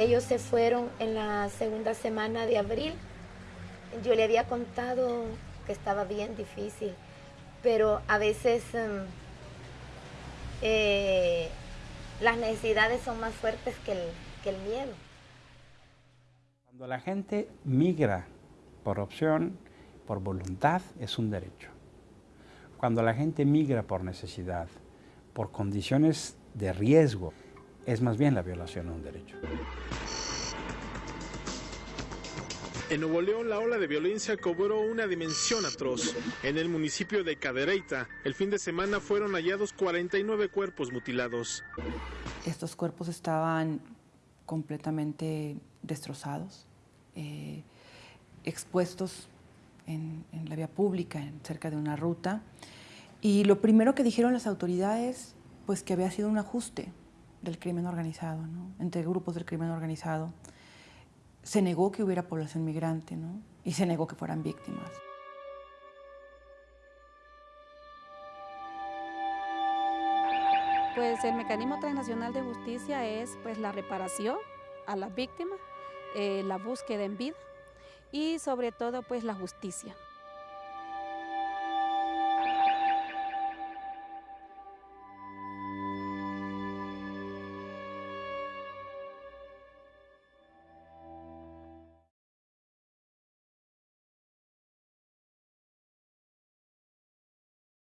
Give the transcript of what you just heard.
Ellos se fueron en la segunda semana de abril. Yo le había contado que estaba bien difícil, pero a veces em, eh, las necesidades son más fuertes que el, que el miedo. Cuando la gente migra por opción, por voluntad, es un derecho. Cuando la gente migra por necesidad, por condiciones de riesgo, es más bien la violación de un derecho. En Nuevo León, la ola de violencia cobró una dimensión atroz. En el municipio de Cadereyta, el fin de semana fueron hallados 49 cuerpos mutilados. Estos cuerpos estaban completamente destrozados, eh, expuestos en, la vía pública, en, cerca de una ruta. Y lo primero que dijeron las autoridades, pues que había sido un ajuste del crimen organizado, entre grupos del crimen organizado. Se negó que hubiera población migrante ¿no? y se negó que fueran víctimas. Pues el mecanismo transnacional de justicia es pues la reparación a las víctimas, eh, la búsqueda en vida y sobre todo pues la justicia.